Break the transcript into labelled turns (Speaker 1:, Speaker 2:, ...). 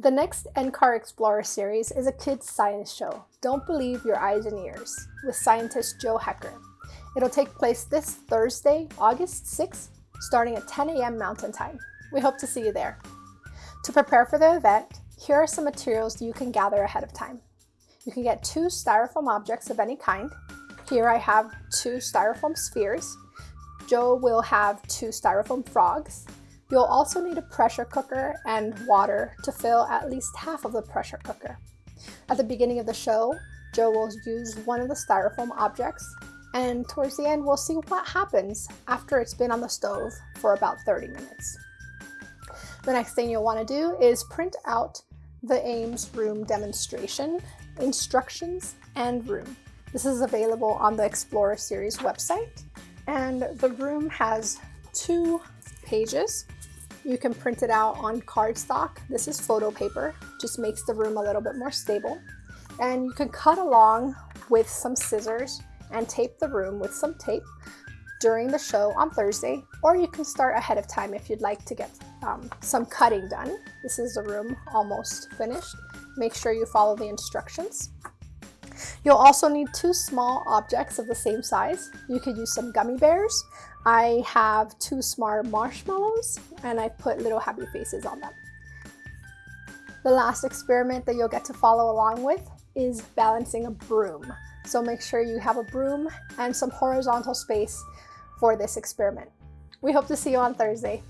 Speaker 1: The next NCAR Explorer series is a kids science show, Don't Believe Your Eyes and Ears, with scientist Joe Hecker. It'll take place this Thursday, August 6th, starting at 10 a.m. Mountain Time. We hope to see you there. To prepare for the event, here are some materials you can gather ahead of time. You can get two styrofoam objects of any kind. Here I have two styrofoam spheres. Joe will have two styrofoam frogs You'll also need a pressure cooker and water to fill at least half of the pressure cooker. At the beginning of the show, Joe will use one of the styrofoam objects and towards the end we'll see what happens after it's been on the stove for about 30 minutes. The next thing you'll want to do is print out the Ames room demonstration, instructions, and room. This is available on the Explorer series website and the room has two pages you can print it out on cardstock. This is photo paper, just makes the room a little bit more stable. And you can cut along with some scissors and tape the room with some tape during the show on Thursday, or you can start ahead of time if you'd like to get um, some cutting done. This is the room almost finished. Make sure you follow the instructions. You'll also need two small objects of the same size. You could use some gummy bears. I have two smart marshmallows and I put little happy faces on them. The last experiment that you'll get to follow along with is balancing a broom. So make sure you have a broom and some horizontal space for this experiment. We hope to see you on Thursday.